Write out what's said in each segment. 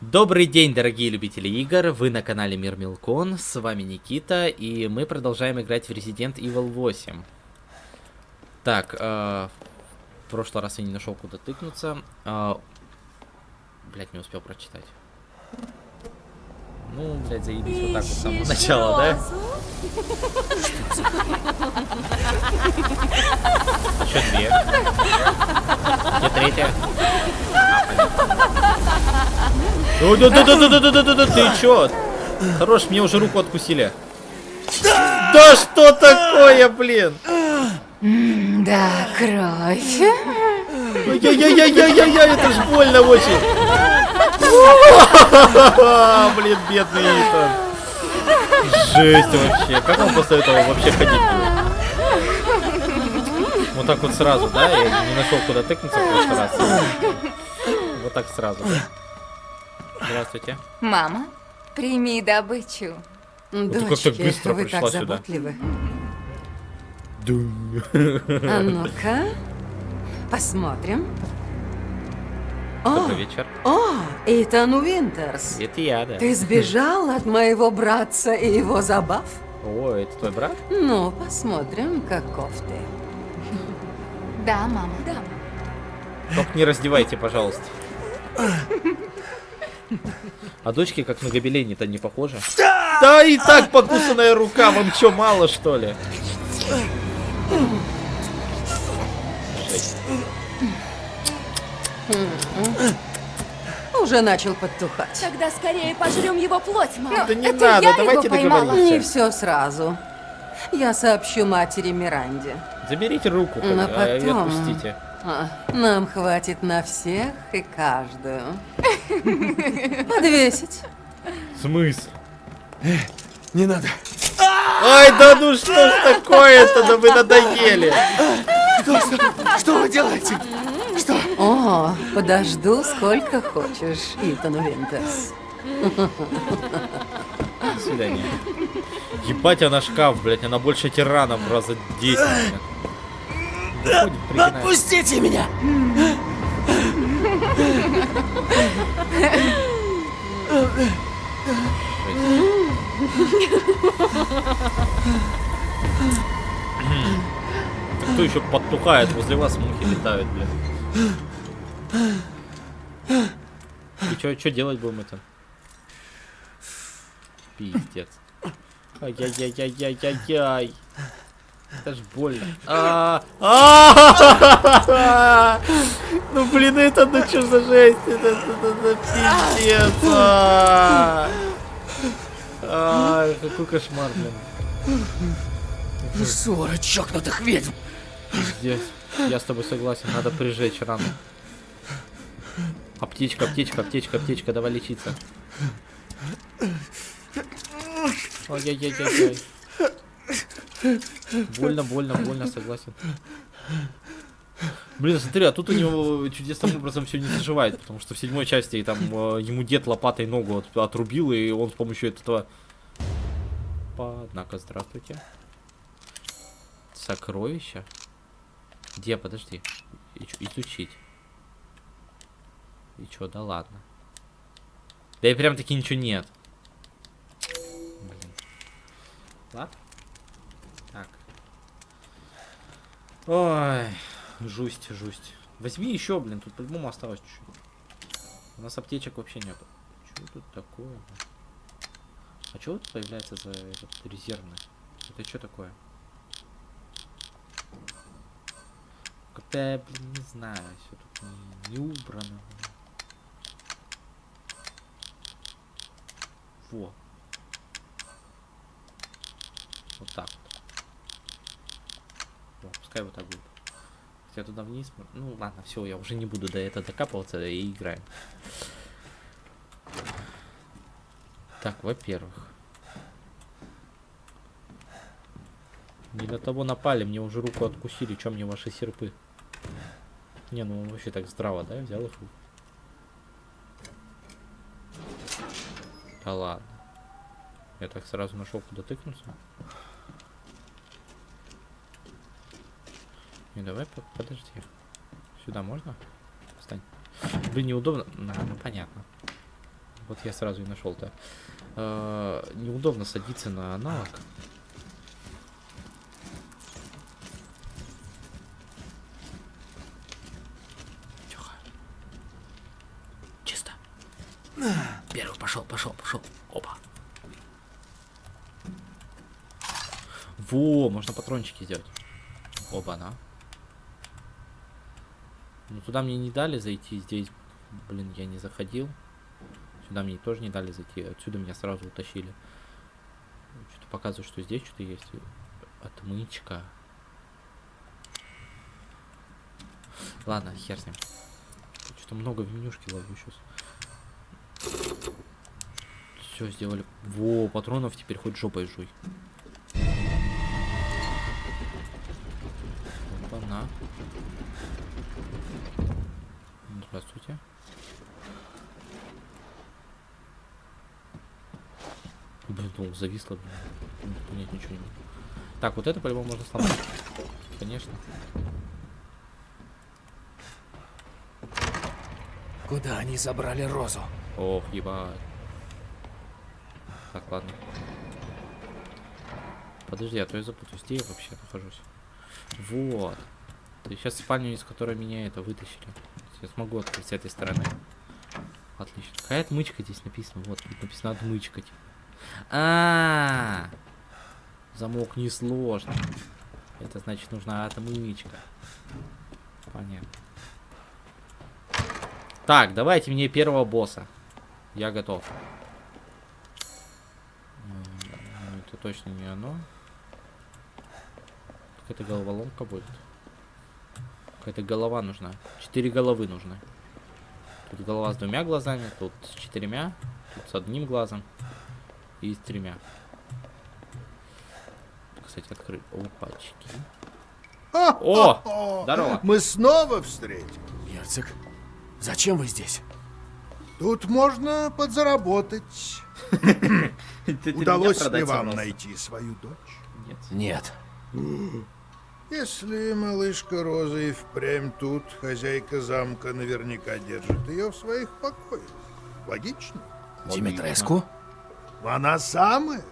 Добрый день, дорогие любители игр, вы на канале Мир Милкон, с вами Никита, и мы продолжаем играть в Resident Evil 8. Так, э, в прошлый раз я не нашел куда тыкнуться. Э, блять, не успел прочитать. Ну, блядь, заебись вот так вот с самого начала, да? А что две? Где третья? Да-да-да-да-да-да-да-да, ты чё? Хорош, мне уже руку откусили. Да что такое, блин? Да, кровь. Яй-яй-яй-яй-яй, это ж больно очень. Блин, бедный Итан. Жесть вообще. Как он после этого вообще ходить будет? Вот так вот сразу, да? Я не нашел куда тыкнуться в прошлый раз. Вот так сразу, да? Здравствуйте. Мама, прими добычу. ты как-то Дочки, быстро вы пришла так сюда. заботливы. А ну-ка, посмотрим. О, Добрый вечер. о, Итан Уинтерс. Это я, да. Ты сбежал от моего братца и его забав? О, это твой брат? Ну, посмотрим, каков ты. Да, мама. Да. Только не раздевайте, пожалуйста. А дочки как на гобелене-то не похожи? Да и так покусанная рука, вам что, мало что ли? Жесть. Уже начал подтухать. Тогда скорее пожрем его плоть, мама. Да не это надо, я давайте его поймала. договоримся. Не все сразу. Я сообщу матери Миранде. Заберите руку, Но а, и потом- отпустите. А, нам хватит на всех и каждую. Подвесить. Смысл? Не надо. Ай, да ну что ж такое-то, да вы надоели. Что, что, что вы делаете? Что? О, подожду сколько хочешь, Итан Винтерс. До свидания. Ебать, она шкаф, блядь, она больше тирана в раза 10. блядь. Заходит, пригинает. Отпустите меня! Кто еще подтухает? Возле вас мухи летают, блядь. И что, делать будем это? Пиздец. Ай-яй-яй-яй-яй-яй. Это ж больно. А, а, Ну блин, это ну что за жесть? Это пиздец. а. Какой кошмар, блин. Ссора чокнутых ведьм! Пиздец. Я с тобой согласен, надо прижечь рану. Аптечка, аптечка, аптечка, аптечка, давай лечиться. Ой-яй-яй-яй-яй. Больно, больно, больно, согласен. Блин, смотри, а тут у него чудесным образом все не заживает, потому что в седьмой части там э, ему дед лопатой ногу от- отрубил, и он с помощью этого... Однако, здравствуйте. Сокровища? Где, подожди. Изучить. И чё, да ладно. Да и прям таки ничего нет. Блин. Ладно. Так. Ой, жусть, жусть. Возьми еще, блин, тут по-любому осталось чуть-чуть. У нас аптечек вообще нет. Что тут такое? А что тут появляется за этот резервный? Это что такое? Как-то, я, блин, не знаю, все тут не, не убрано. Во. Вот так вот. Пускай вот так будет. Хотя туда вниз... Ну ладно, все, я уже не буду до этого докапываться и играем. Так, во-первых. Не до того напали, мне уже руку откусили, чем мне ваши серпы? Не, ну вообще так здраво, да, взял их. Да ладно. Я так сразу нашел, куда тыкнуться. Не, давай, по- подожди. Сюда можно? Встань. Блин, неудобно. На, ну понятно. Вот я сразу и нашел-то. Э, неудобно садиться на аналог. Тихо. Чисто. Первый пошел, пошел, пошел. Опа. Во, можно патрончики сделать. Оба, на. Ну туда мне не дали зайти, здесь, блин, я не заходил. Сюда мне тоже не дали зайти, отсюда меня сразу утащили. Что-то показывает, что здесь что-то есть. Отмычка. Ладно, хер с ним. Что-то много в менюшке ловлю сейчас. Все, сделали. Во, патронов теперь хоть жопой жуй. Опа, на. Здравствуйте. Блин, ну, зависло, блин. Понять ничего не могу. Так, вот это по-любому можно сломать. Конечно. Куда они забрали Розу? Ох, ебать. Так, ладно. Подожди, а то я запутаюсь. Где я вообще нахожусь? Вот. Есть сейчас спальню, из которой меня это вытащили. Я смогу открыть с этой стороны. Отлично. Какая отмычка здесь написано? Вот, тут написано отмычка. А, -а, а Замок несложный. Это значит нужна отмычка. Понятно. Так, давайте мне первого босса. Я готов. М, Это точно не оно. Какая-то головоломка будет. Какая-то голова нужна. Четыре головы нужны. Тут голова с двумя глазами, тут с четырьмя, тут с одним глазом и с тремя. Кстати, открыть. Опачки. О! Здорово. Мы снова встретились. Герцог, зачем вы здесь? Тут можно подзаработать. Удалось ли вам найти свою дочь? Нет. Нет. Если малышка Роза и впрямь тут, хозяйка замка наверняка держит ее в своих покоях. Логично? Димитреску? Она самая.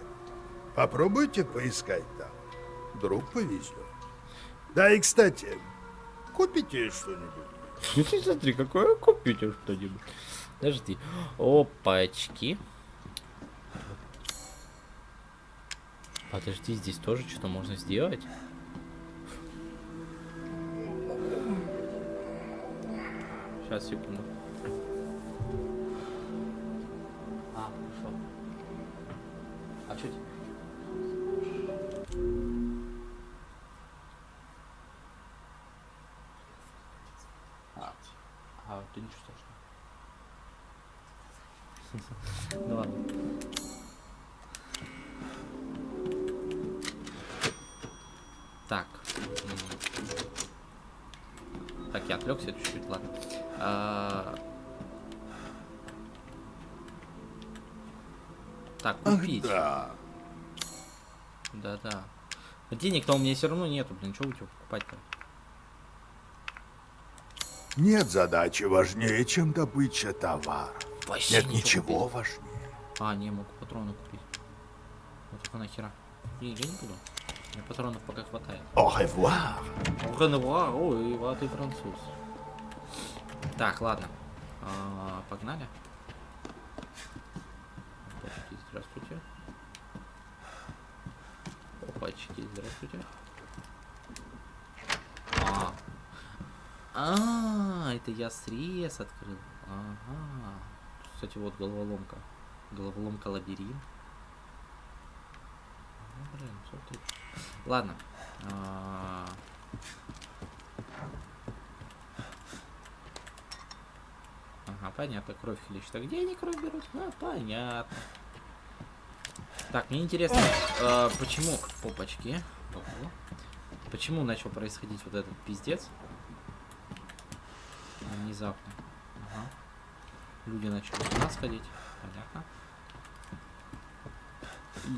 Попробуйте поискать там. Вдруг повезет. Да и, кстати, купите что-нибудь. Смотри, какое купите что-нибудь. Подожди. Опачки. Подожди, здесь тоже что-то можно сделать. Сейчас, секунду. А, хорошо. А что А, а, это ничего страшного. Ну ладно. Я отвлекся чуть-чуть, ладно. А, Так, купить. да. Да-да. Денег-то у меня все равно нету, блин, что у тебя покупать-то? Нет задачи важнее, чем добыча товара. Вообще Нет ничего ничего важнее. А, не, могу патроны купить. Вот это нахера. Не, я не буду. Мне патронов пока хватает. Au revoir. Ренуар, ой, а ты француз. Так, ладно. А, погнали. Опачки, здравствуйте. Опачки, здравствуйте. А. А, это я срез открыл. Ага. Кстати, вот головоломка. Головоломка лабиринт. Ну, блин, смотри. Ладно. А, Ага, понятно, кровь хлещет. А где они кровь берут? А, понятно. Так, мне интересно, э, почему... Опачки. Ого. Почему начал происходить вот этот пиздец? Внезапно. Ага. Люди начали с нас ходить. Понятно.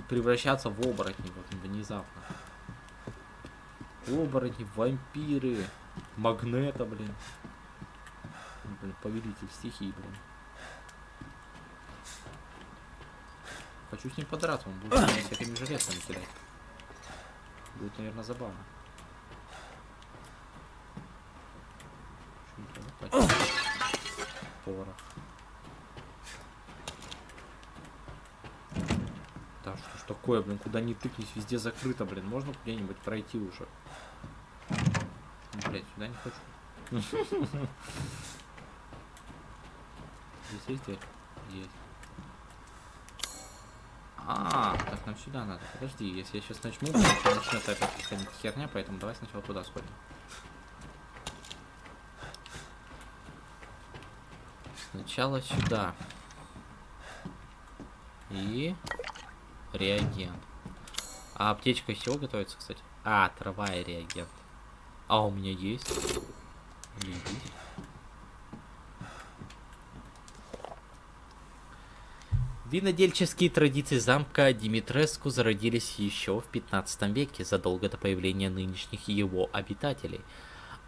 Превращаться в оборотни вот внезапно. Оборотни, вампиры, магнета, блин. Блин, повелитель стихий, блин. Хочу с ним подраться, он будет меня всякими железками кидать. Будет, наверное, забавно. Чё не треба пачкать? Порох. Да что ж такое, блин, куда ни тыкнись, везде закрыто, блин. Можно где-нибудь пройти уже? Блять, сюда не хочу. Здесь есть дверь? Есть. А, так нам сюда надо. Подожди, если я сейчас начну, то начнет опять какая-нибудь херня, поэтому давай сначала туда сходим. Сначала сюда. И реагент. А аптечка из чего готовится, кстати? А, трава и реагент. А у меня есть. Винодельческие традиции замка Димитреску зародились еще в 15 веке, задолго до появления нынешних его обитателей.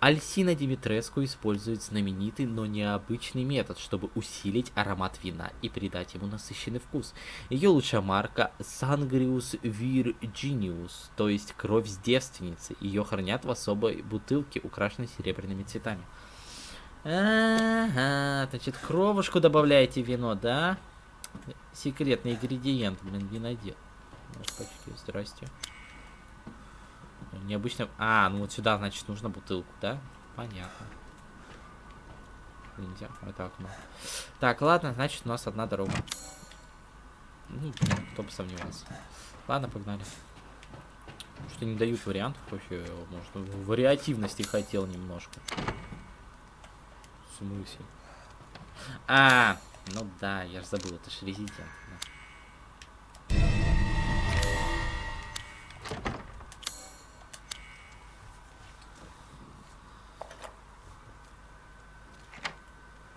Альсина Димитреску использует знаменитый, но необычный метод, чтобы усилить аромат вина и придать ему насыщенный вкус. Ее лучшая марка Sangrius Virginius, то есть кровь с девственницы. Ее хранят в особой бутылке, украшенной серебряными цветами. Ага, значит, кровушку добавляете в вино, да? Секретный ингредиент, блин, винодел. Здрасте. Необычно... А, ну вот сюда, значит, нужно бутылку, да? Понятно. Нельзя, это окно. Так, ладно, значит, у нас одна дорога. Ну, кто бы сомневался. Ладно, погнали. Что не дают вариантов вообще, может, вариативности хотел немножко. В смысле? А, ну да, я же забыл, это же резидент.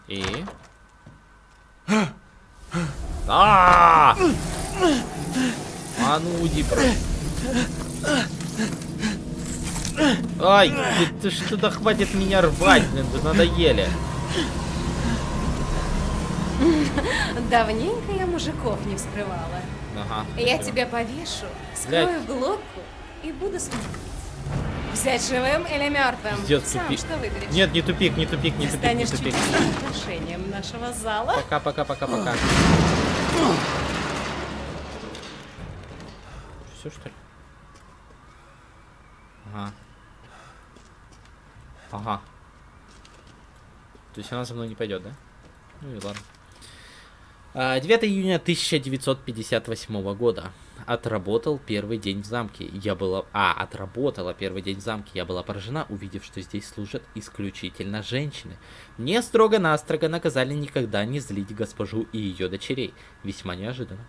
И? А! А ну уйди. Ай, ты, ты что-то хватит меня рвать, блин, вы надоели. Давненько я мужиков не вскрывала. Ага. Я тебя повешу, скрою глотку и буду смотреть. Взять живым или мертвым? Пиздец, Сам тупик. что выберешь? Нет, не тупик, не тупик, не тупик, не тупик. украшением нашего зала. Пока, пока, пока, пока. Все что ли? Ага. Ага. То есть она за мной не пойдет, да? Ну и ладно. А, 9 июня 1958 года. Отработал первый день в замке. Я была... А, отработала первый день в замке. Я была поражена, увидев, что здесь служат исключительно женщины. Мне строго-настрого наказали никогда не злить госпожу и ее дочерей. Весьма неожиданно.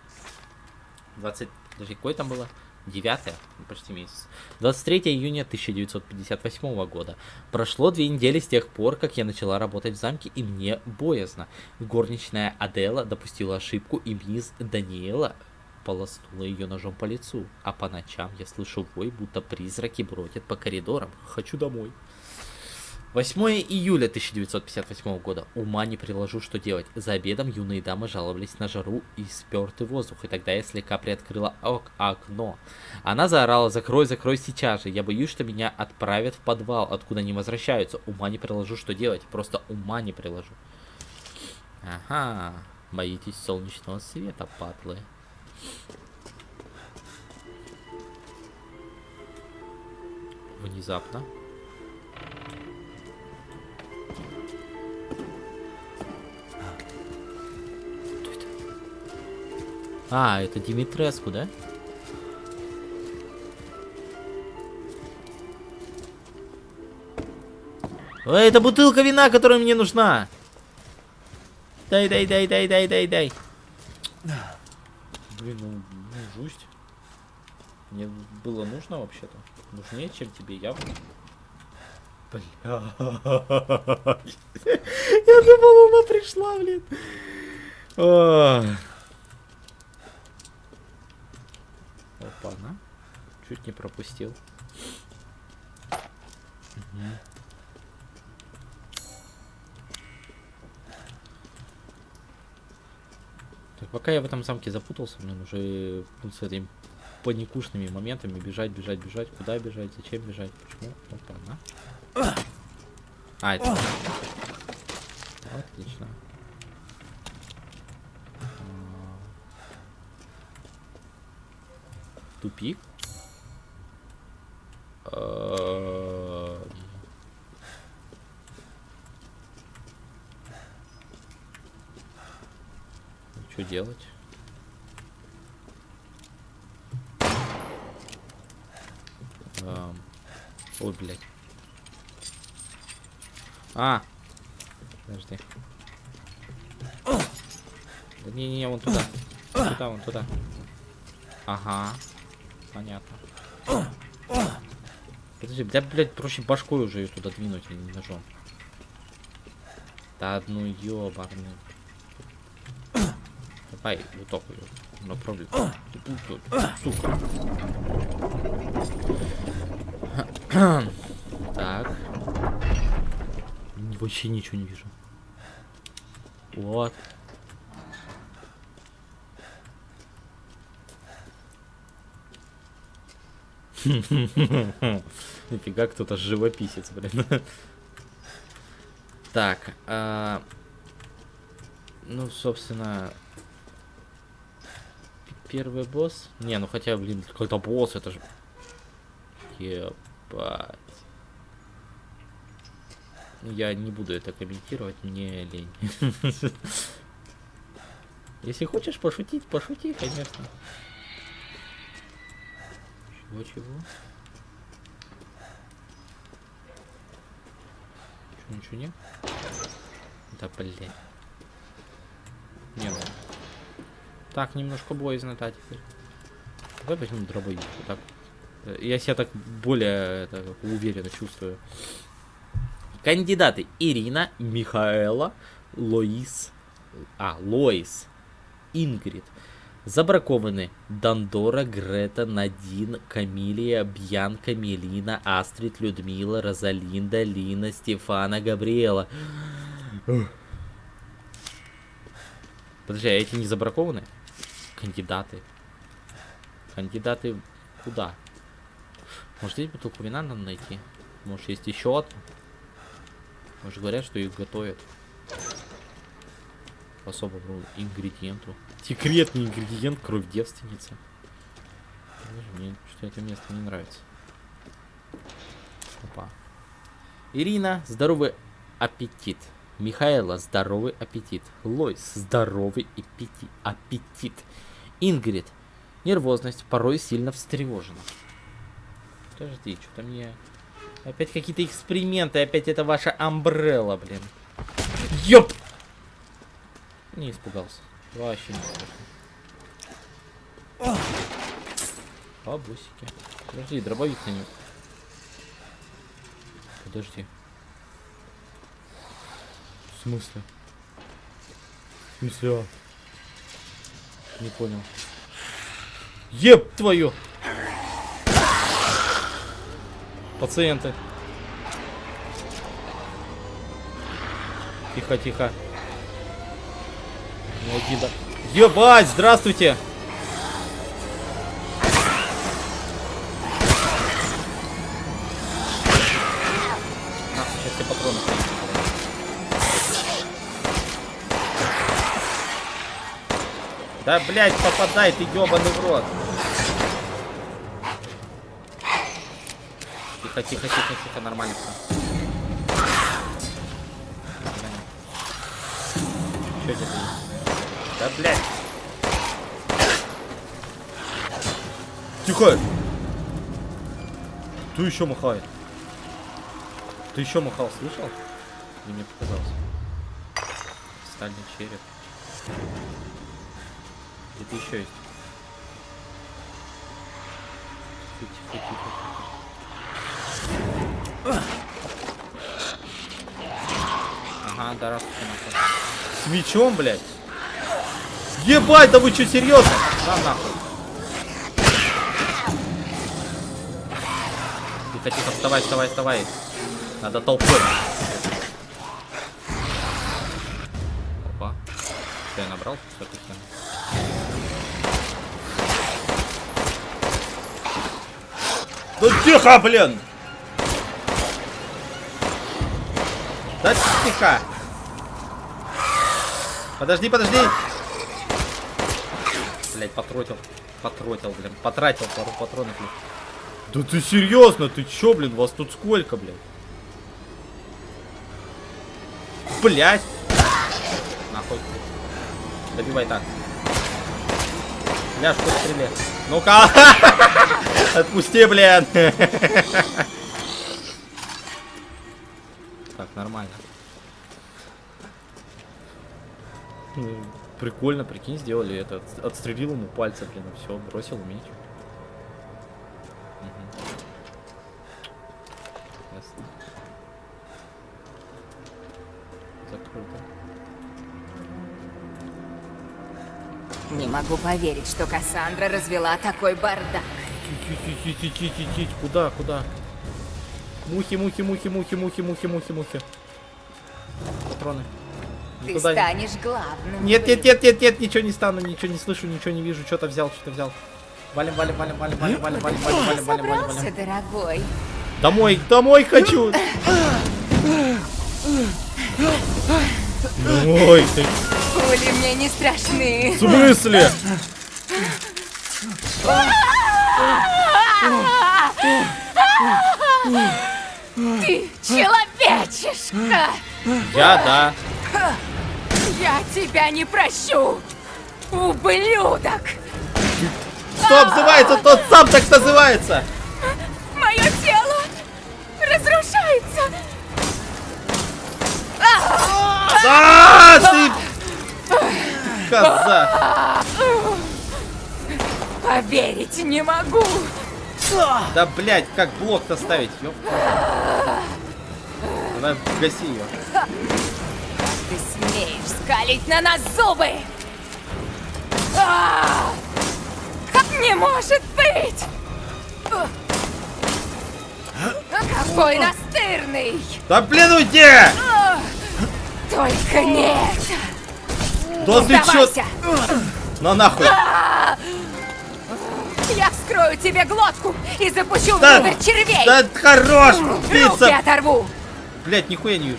20... Подожди, какой там было? 9 ну, почти месяц. 23 июня 1958 года. Прошло две недели с тех пор, как я начала работать в замке, и мне боязно. Горничная Адела допустила ошибку, и мисс Даниэла полоснула ее ножом по лицу. А по ночам я слышу вой, будто призраки бродят по коридорам. Хочу домой. 8 июля 1958 года. Ума не приложу, что делать. За обедом юные дамы жаловались на жару и спертый воздух, и тогда я слегка приоткрыла ок окно. Она заорала «Закрой, закрой сейчас же!» Я боюсь, что меня отправят в подвал, откуда не возвращаются. Ума не приложу, что делать. Просто ума не приложу. Ага. Боитесь солнечного света, патлы. Внезапно. А, это Димитреску, да? Ой, это бутылка вина, которая мне нужна. Дай, дай, дай, дай, дай, дай, дай. Блин, ну, ну жусть. Мне было нужно вообще-то. Нужнее, чем тебе явно. Бля. Я думал, она пришла, блин. Ох. Опа, на. Чуть не пропустил. Мгм. Так, Пока я в этом замке запутался, мне уже ну, с этими паникушными моментами бежать, бежать, бежать. Куда бежать, зачем бежать, почему? Опа, на. А, это... Отлично. Тупик. Эм. Что делать? Эм, Ой, блядь. А! Подожди. Да не-не-не, вон туда. Туда, вон туда. Ага. Понятно. Подожди, да, блядь, проще башкой уже ее туда двинуть, а ножом. Да ну ёбарный. Давай, так ее направлю. Сука. Так. Вообще ничего не вижу. Вот. Нифига, кто-то живописец, блин. Так, а, ну, собственно, первый босс. Не, ну хотя, блин, какой-то босс, это же. Ебать. Я не буду это комментировать, мне лень. Если хочешь пошутить, пошути, конечно. Чего, чего? Чё, ничего нет? Да, блядь. Не, ну. Так, немножко боязно, да, теперь. Давай возьмем дробовик. вот Так. Э, Я себя так более это, уверенно чувствую. Кандидаты Ирина, Михаэла, Лоис, а, Лоис, Ингрид. Забракованы Дандора, Грета, Надин, Камилия, Бьянка, Мелина, Астрид, Людмила, Розалинда, Лина, Стефана, Габриэла. Подожди, а эти не забракованы? Кандидаты. Кандидаты куда? Может здесь бутылку вина надо найти? Может есть еще одна? Может говорят, что их готовят. Особому ингредиенту. Секретный ингредиент кровь девственницы. Мне что это место не нравится. Опа. Ирина, здоровый аппетит. Михаэла, здоровый аппетит. Лойс, здоровый аппетит. аппетит. Ингрид, нервозность, порой сильно встревожена. Подожди, что-то мне... Опять какие-то эксперименты, опять это ваша амбрелла, блин. Ёп! Не испугался. Вообще не страшно. Бабусики. Подожди, дробовик на него. Подожди. В смысле? В смысле, а? Не понял. Еб твою! Пациенты. Тихо, тихо. Один, да. Ебать, здравствуйте! Сейчас тебе патроны. Да, блядь, попадай, ты ебаный в рот. Тихо, тихо, тихо, тихо, нормально все. Что это? Да, блядь. Тихо! Кто еще махает? Ты еще махал, слышал? Или мне показалось? Стальный череп. Где-то еще есть. Тихо, тихо, тихо. Ага, да, раз С мечом, блядь. Ебать, да вы что, серьезно? Да нахуй. Тихо, тихо, вставай, вставай, вставай. Надо толпой. Опа. Что я набрал? Все-таки. Да тихо, блин! Да тихо! Подожди, подожди! Блять, потротил. Потротил, блин. Потратил пару патронов. блин. Да ты серьезно? Ты чё, блин? Вас тут сколько, блин? Блять! Нахуй. Добивай так. Ляж, хоть стреляй. Ну-ка! Отпусти, блин! Так, нормально. Прикольно, прикинь, сделали это. Отс- Отстрелил ему пальцы, блин, и все, бросил меч. Ясно. Закрыто. Не могу поверить, что Кассандра развела такой бардак. Ти-ти-ти-ти-ти-ти-ти. Куда, куда? Мухи, мухи, мухи, мухи, мухи, мухи, мухи, мухи. Патроны. Ты Никуда не- станешь главным. Нет, нет, нет, нет, нет, ничего не стану, ничего не слышу, ничего не вижу, что-то взял, что-то взял. Валим, валим, валим, валим, валим, валим, валим, валим, валим, валим, валим. дорогой. Домой, домой хочу! Ой, ты Пули мне не страшны. в смысле? Ты человечишка! Я, да. Я тебя не прощу! Ублюдок! Что обзывается, тот сам так называется! Мое тело разрушается! А, ты... Коза! Поверить не могу! Да, блядь, как блок-то ставить, ёп. Давай, гаси ее. Ты смеешь скалить на нас зубы! А! Не может быть! Какой настырный! Да блин, уйди! Только нет! Да ты чё? На нахуй! Я вскрою тебе глотку и запущу Да- внутрь червей! Да хорош, Руки пицца! оторву! Блять, нихуя не вижу.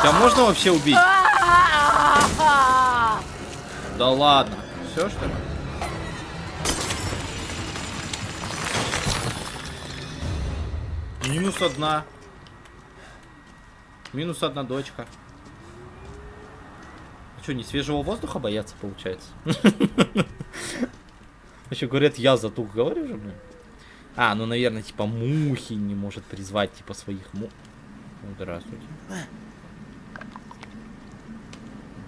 Тебя можно вообще убить? Да ладно. Все что ли? Минус одна. Минус одна дочка. Что, не свежего воздуха бояться, получается? Еще говорят, я затух, говорю же, блин. А, ну, наверное, типа мухи не может призвать, типа, своих му... Здравствуйте.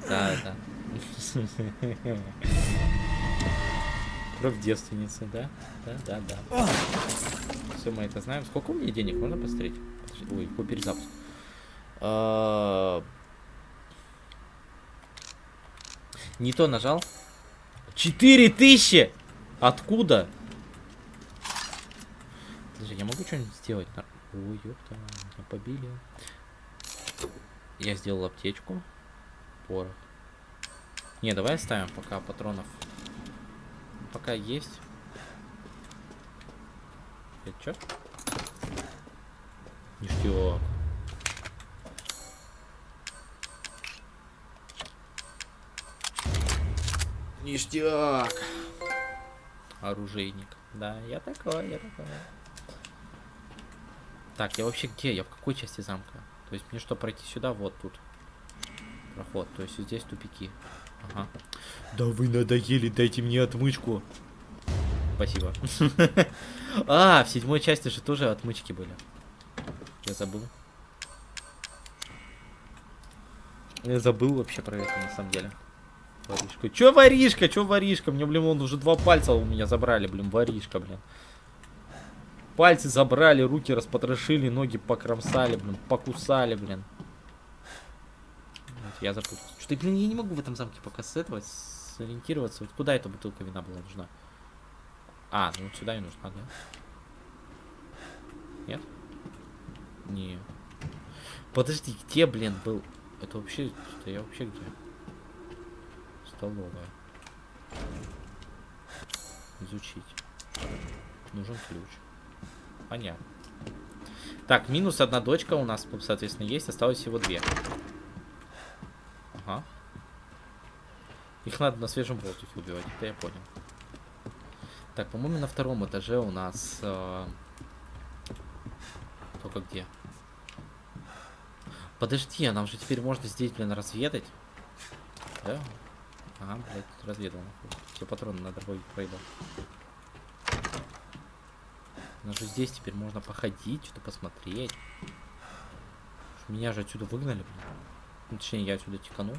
Да, да. Кровь девственницы, да? Да, да, да. Все мы это знаем. Сколько у меня денег? Можно посмотреть? Ой, какой перезапуск. А, Не то нажал. Четыре тысячи! Откуда? Подожди, я могу что-нибудь сделать? Ой, ёпта, меня побили. Я сделал аптечку. Порох. Не, давай оставим пока патронов. Пока есть. Это чё? Ништяк. Ништяк. Оружейник. Да, я такой, я такой. Так, я вообще где? Я в какой части замка? То есть мне что, пройти сюда? Вот тут. Проход. То есть здесь тупики. Ага. Да вы надоели, дайте мне отмычку. Спасибо. А, в седьмой части же тоже отмычки были. Я забыл. Я забыл вообще про это на самом деле. Воришка. Чё воришка? Чё воришка? Мне, блин, вон уже два пальца у меня забрали, блин, воришка, блин. Пальцы забрали, руки распотрошили, ноги покромсали, блин, покусали, блин. Вот, я запутался. Что-то, блин, я не могу в этом замке пока с этого сориентироваться. Вот куда эта бутылка вина была нужна? А, ну вот сюда и нужна, да? Нет? Не. Подожди, где, блин, был? Это вообще... Что я вообще где? Столовая. Изучить. Нужен ключ. Понятно. Так, минус одна дочка у нас, соответственно, есть. Осталось всего две. Ага. Их надо на свежем воздухе убивать, это я понял. Так, по-моему, на втором этаже у нас... Э... Только где? Подожди, а нам же теперь можно здесь, блин, разведать. Да? Ага, блядь, разведал. Все патроны на дорогой проебал. У же здесь теперь можно походить, что-то посмотреть. Меня же отсюда выгнали, блин. Точнее, я отсюда тиканул.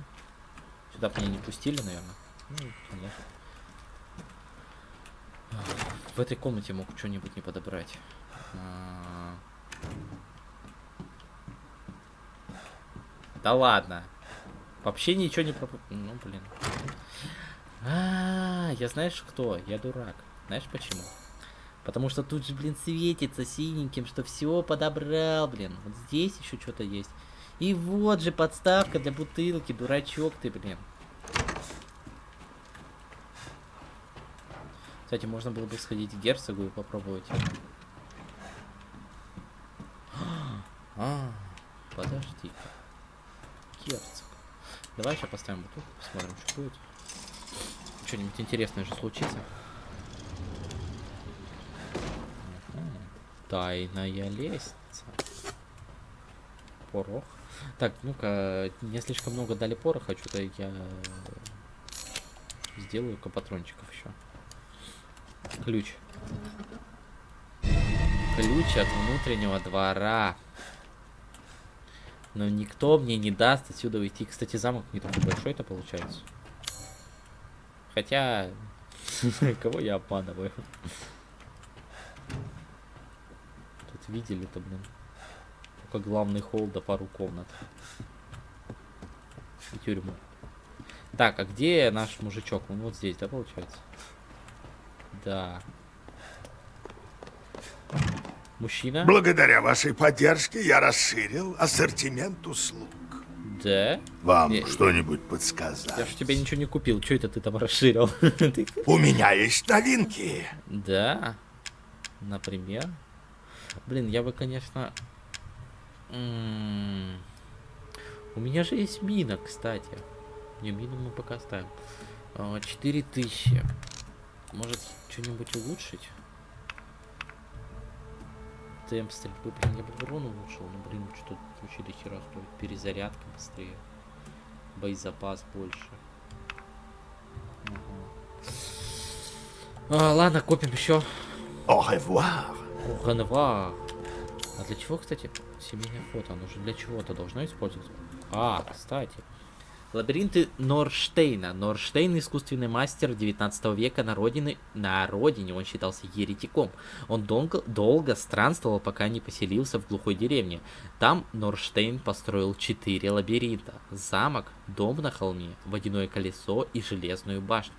Сюда меня не пустили, наверное. Ну. В этой комнате мог что-нибудь не подобрать. А. Да ладно. Вообще ничего не проп... Ну, блин. А, я знаешь кто? Я дурак. Знаешь почему? Потому что тут же, блин, светится синеньким, что все подобрал, блин. Вот здесь еще что-то есть. И вот же подставка для бутылки, дурачок ты, блин. Кстати, можно было бы сходить к герцогу и попробовать. А, подожди-ка. Герцог. Давай сейчас поставим бутылку, посмотрим, что будет. Что-нибудь интересное же случится. Тайная лестница. Порох. Так, ну-ка, не слишком много дали пороха, что-то я сделаю-ка патрончиков еще. Ключ. Ключ от внутреннего двора. Но никто мне не даст отсюда уйти. Кстати, замок не такой большой это получается. Хотя, кого я обманываю? Видели-то, блин. Только главный холл да пару комнат. И тюрьму. Так, а где наш мужичок? Он вот здесь, да, получается? Да. Мужчина? Благодаря вашей поддержке я расширил ассортимент услуг. Да. Вам Я- что-нибудь Я подсказать? ж тебе ничего не купил. Что это ты там расширил? У меня есть новинки. Да. Например. Блин, я бы, конечно... У меня же есть мина, кстати. Не, мину мы пока оставим. А, 4000. Может, что-нибудь улучшить? Темп стрельбы, блин, я бы урон улучшил, но, блин, что-то вообще до хера стоит. Перезарядка быстрее. Боезапас больше. Ага. А, ладно, копим еще. Au revoir. Ганва. А для чего, кстати, семейное фото? Оно же для чего-то должно использоваться. А, кстати. Лабиринты Норштейна. Норштейн – искусственный мастер 19 века на родине, на родине он считался еретиком. Он долго, долго странствовал, пока не поселился в глухой деревне. Там Норштейн построил четыре лабиринта. Замок, дом на холме, водяное колесо и железную башню.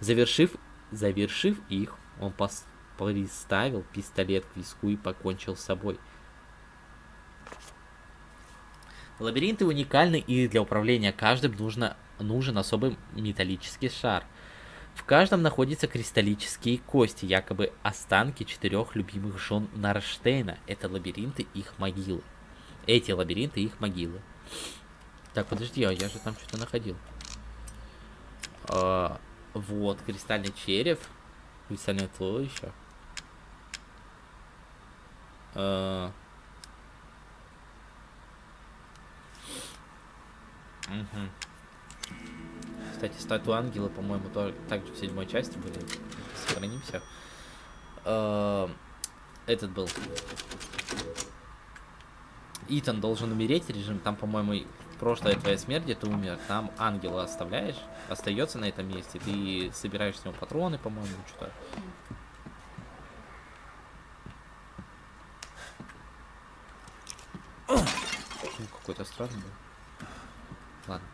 Завершив, завершив их, он пос- приставил пистолет к виску и покончил с собой. Лабиринты уникальны и для управления каждым нужно, нужен особый металлический шар. В каждом находятся кристаллические кости, якобы останки четырех любимых жен Нарштейна. Это лабиринты их могилы. Эти лабиринты их могилы. Так, подожди, а я же там что-то находил. А, вот, кристальный череп. Кристальное туловище. А, Мгм. Кстати, статуи ангела, по-моему, тоже также в седьмой части были. Сохранимся. Э, Этот был. Итан должен умереть, режим. Там, по-моему, прошлая твоя смерть, где ты умер. Там ангела оставляешь, остается на этом месте. Ты собираешь с него патроны, по-моему, что-то. Какой-то странный был. Ладно.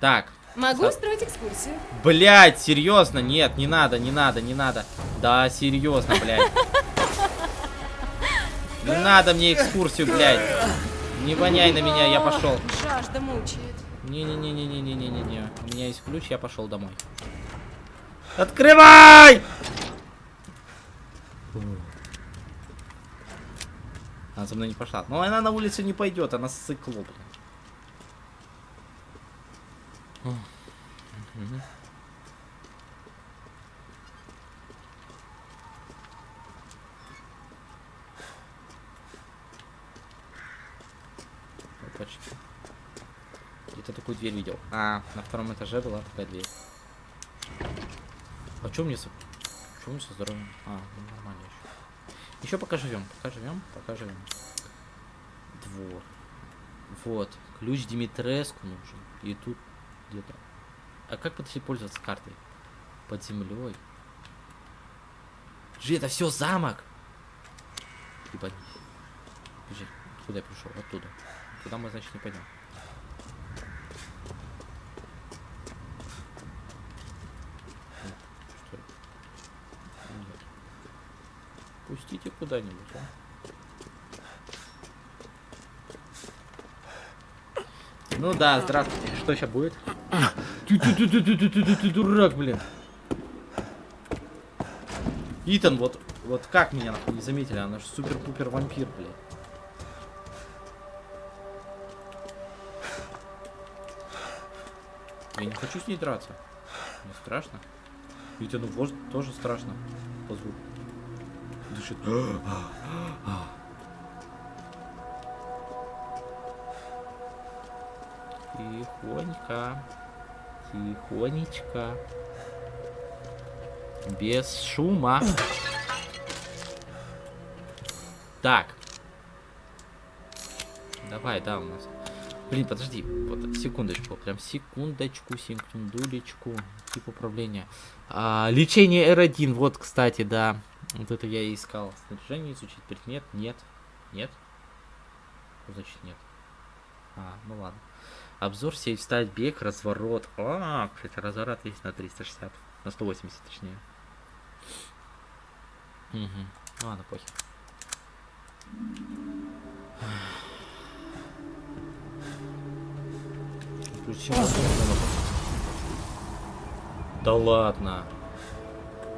Так, Могу Со- устроить экскурсию. Блять, серьезно, нет, не надо, не надо, не надо. Да, серьезно, блядь. Не надо мне экскурсию, блядь. Не воняй на меня, я пошел. Жажда мучает. Не-не-не-не-не-не-не-не. У меня есть ключ, я пошел домой. Открывай! Она за мной не пошла. Но она на улицу не пойдет, она сыкло, блин. Мгм. Опачки. Где-то такую дверь видел. А, на втором этаже была такая дверь. А что мне со... Что мне со здоровьем? А, ну, нормально еще. Еще пока живем, пока живем, пока живем. Двор. Вот. Ключ Димитреску нужен. И тут где-то. А как подожди пользоваться картой? Под землей. Жи, это все замок! Ебанись. Подожди, куда я пришел? Оттуда. Туда мы, значит, не пойдем. М, Что это? Нет. Пустите куда-нибудь, а? Ну да, здравствуйте. Что сейчас будет? Ты, ты, ты, ты, ты, ты, ты, ты, ты дурак, блин. Итан, вот, вот как меня не заметили? Она же супер-пупер вампир, блин. Я не хочу с ней драться. Мне страшно. Итану вож- тоже страшно. По звуку. Дышит. Тихонько. Тихонечко. Без шума. Так. Давай, да, у нас. Блин, подожди, вот, секундочку, прям секундочку, секундулечку, тип управления. А, лечение R1, вот, кстати, да, вот это я и искал. Снаряжение изучить, предмет, нет, нет. Что значит нет? А, ну ладно. Обзор сеть встать, бег, разворот. А, кстати, разворот есть на 360, на 180 точнее. Угу. Ладно, похер. Включи музыку. Да ладно.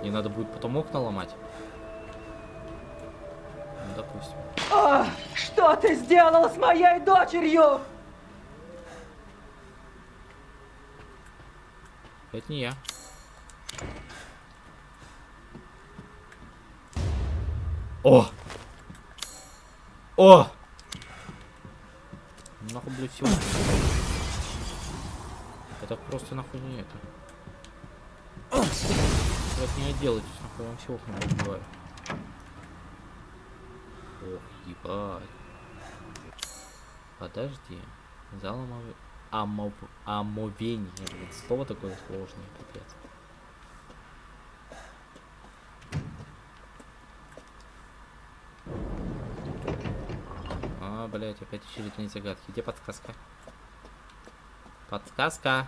Мне надо будет потом окна ломать. Допустим. А, что ты сделал с моей дочерью? Это не я. О! О! Нахуй, блядь, все. Это просто нахуй не это. Это не делайте, нахуй вам все окна убиваю. Ох, ебать. Подожди. Зал омов... омов... омовение. Блин, слово такое сложное, капец. А, блять, опять очередные загадки. Где подсказка? Подсказка.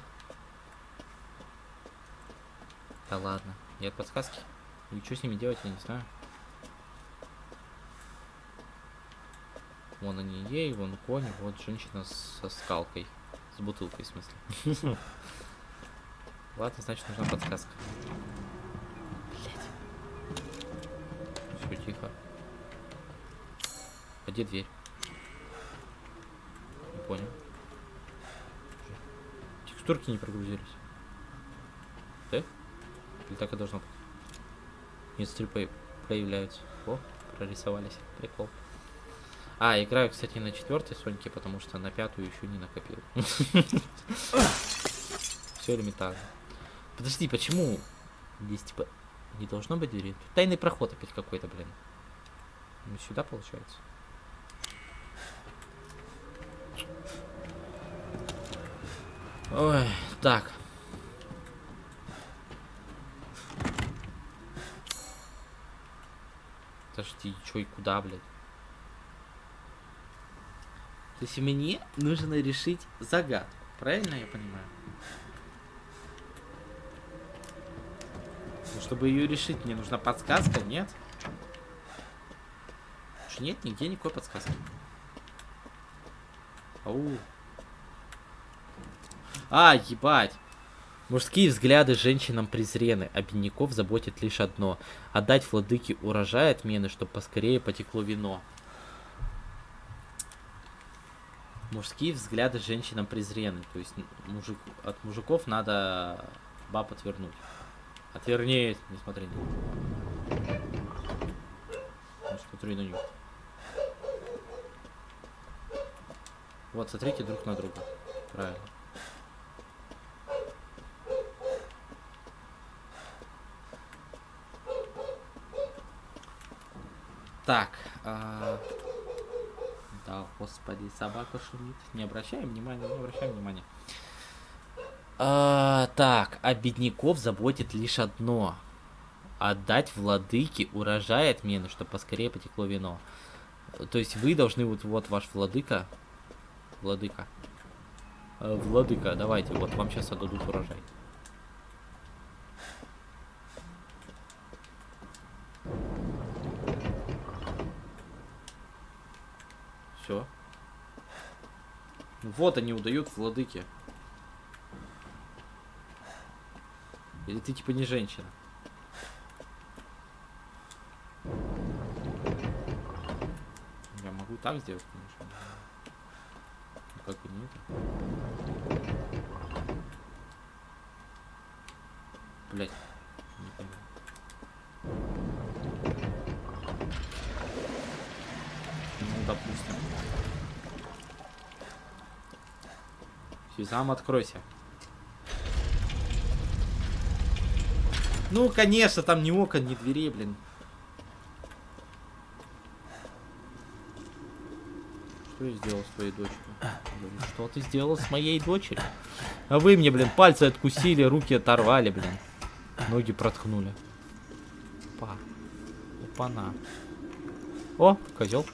Да ладно. Нет подсказки. И что с ними делать, я не знаю. Вон они ей, вон конь, вот женщина со скалкой. С бутылкой, в смысле. Ладно, значит нужна подсказка. Все тихо. А где дверь? Не понял. Текстурки не прогрузились. Да? Или так и должно быть? Нет, стиль по- появляются. О, прорисовались. Прикол. А, играю, кстати, на четвертой Соньке, потому что на пятую еще не накопил. Все элементарно. Подожди, почему? Здесь типа не должно быть двери. Тут тайный проход опять какой-то, блин. Ну, сюда получается. Ой, так. Подожди, чё и куда, блядь? То есть мне нужно решить загадку. Правильно я понимаю? Ну, чтобы ее решить, мне нужна подсказка, нет? Нет нигде никакой подсказки. Ау. А, ебать. Мужские взгляды женщинам презрены, а заботит лишь одно — отдать владыке урожай отмены, чтобы поскорее потекло вино. Мужские взгляды женщинам презрены, то есть мужик, от мужиков надо баб отвернуть. Отвернись, не смотри на них. Не смотри на них. Вот, смотрите друг на друга. Правильно. Так. а, Да, господи, собака шумит. Не обращаем внимания, не обращаем внимания. А, так, а бедняков заботит лишь одно. Отдать владыке урожай отмены, чтобы поскорее потекло вино. То есть вы должны, вот, вот ваш владыка. Владыка. Э, Владыка, давайте, вот вам сейчас отдадут урожай. Все. Вот они удают владыке. Или ты типа не женщина? Я могу так сделать, конечно. Ну, как бы нет. Блять. Не понял. Ну, допустим. Сезам, откройся. Ну, конечно, там ни окон, ни дверей, блин. Что я сделал с твоей дочерью? Говорю, Что ты сделал с моей дочерью? А вы мне, блин, пальцы откусили, руки оторвали, блин. Ноги проткнули. Опа. Опа-на. О, козел.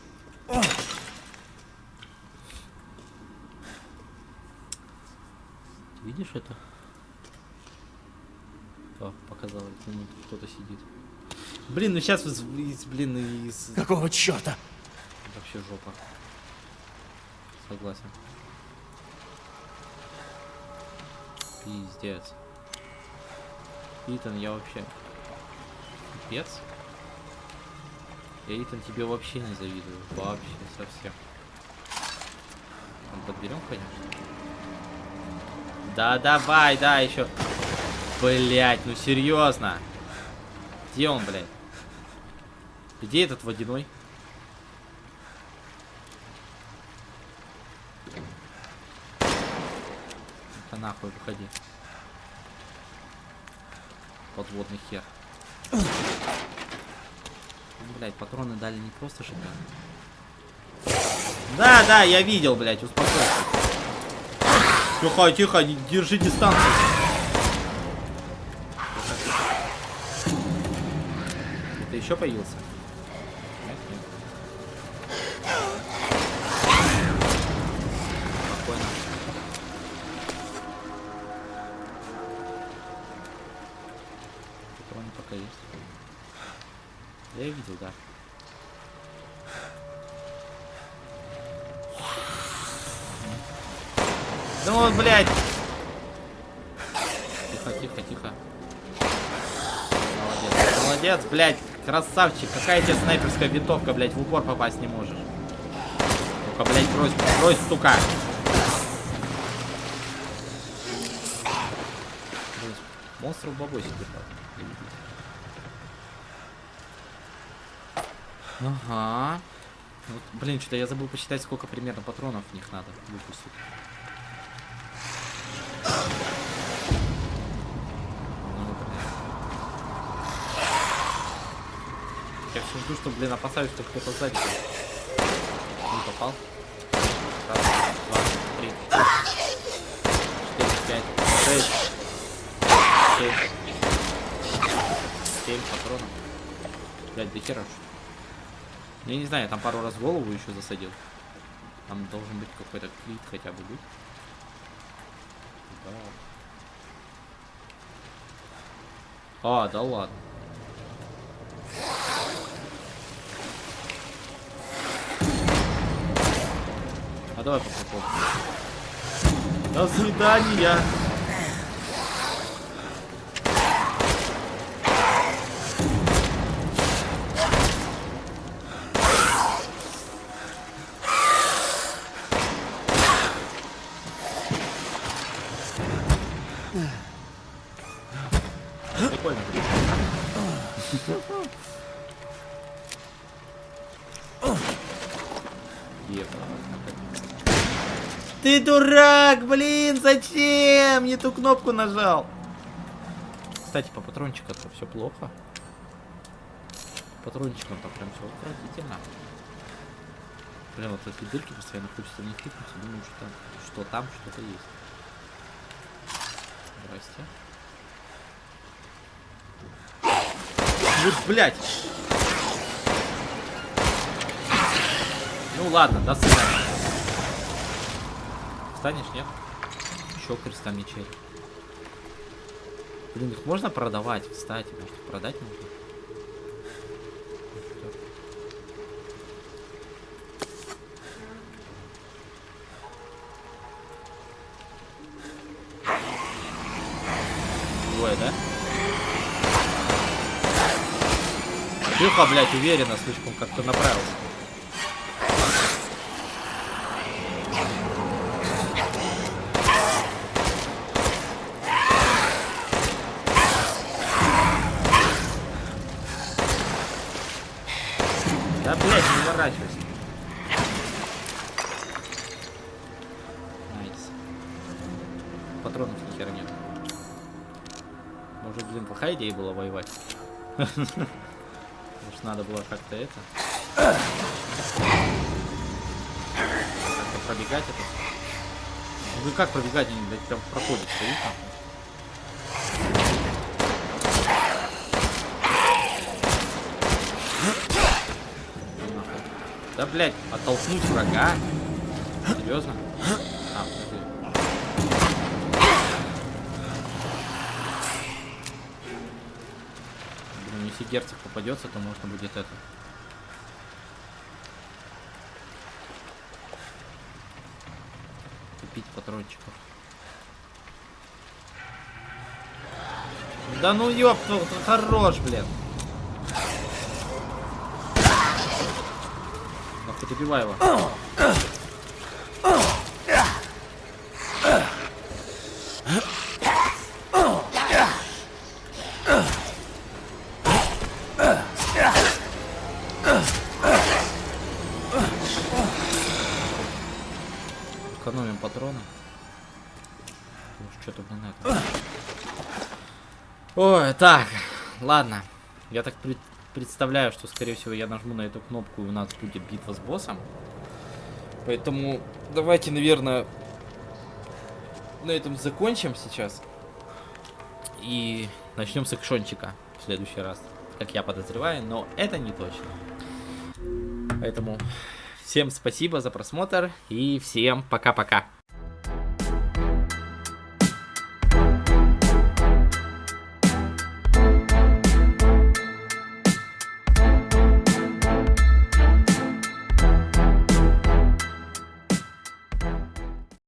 Видишь это? О, показалось, тут кто-то сидит. Блин, ну сейчас, блин, из... Какого черта? Вообще жопа. Согласен. Пиздец. Итан, я вообще... Пипец? Я, Итан, тебе вообще не завидую. Вообще, совсем. Там подберем, конечно. Да, давай, да, еще. Блять, ну серьезно. Где он, блядь? Где этот водяной? Да нахуй, выходи. Подводный хер. Ну, блять, патроны дали не просто шикарно. Да, да, я видел, блять, успокойся. Тихо, тихо, держи дистанцию. Ты еще появился? Нет, нет. Спокойно. Патроны пока есть. Я видел, да. Ну вот, блядь. Тихо, тихо, тихо. Молодец, молодец, блядь, красавчик. Какая тебе снайперская винтовка, блядь, в упор попасть не можешь. Ну-ка, блядь, брось, брось, сука. Монстров бабосик держал. Ага. Вот, блин, что-то я забыл посчитать, сколько примерно патронов в них надо выпустить. Я все жду, что, блин, опасаюсь, что кто-то сзади. Не попал. Раз, два, три, четыре, пять, шесть, семь. Семь патронов. Блять, до хера. что? Ну, Я не знаю, я там пару раз голову еще засадил. Там должен быть какой-то клит хотя бы быть. А, да ладно. А давай попробуем. До свидания. Дурак, блин, зачем? Не ту кнопку нажал. Кстати, по патрончику-то все плохо. По патрончикам-то прям все отвратительно. Блин, вот эти дырки постоянно хочется в них думаю, что там, что там что-то есть. Здрасте. Вот, блядь. Ну ладно, до свидания. Встанешь, нет? Еще креста мечей. Блин, их можно продавать, кстати. Может, продать можно? Двое, уверенно, слишком как-то направился. Может, надо было как-то это... Как-то пробегать это. Вы как пробегать? Они, блядь, прям проходят, стоит. Да, блядь, оттолкнуть врага? Серьезно? Если герцог попадется, то можно будет это. Купить патрончиков. Да ну ёб, хорош, блин. Нахуй добивай его. Так, ладно. Я так пред- представляю, что, скорее всего, я нажму на эту кнопку, и у нас будет битва с боссом. Поэтому давайте, наверное, на этом закончим сейчас. И начнем с экшончика в следующий раз. Как я подозреваю, но это не точно. Поэтому всем спасибо за просмотр и всем пока-пока.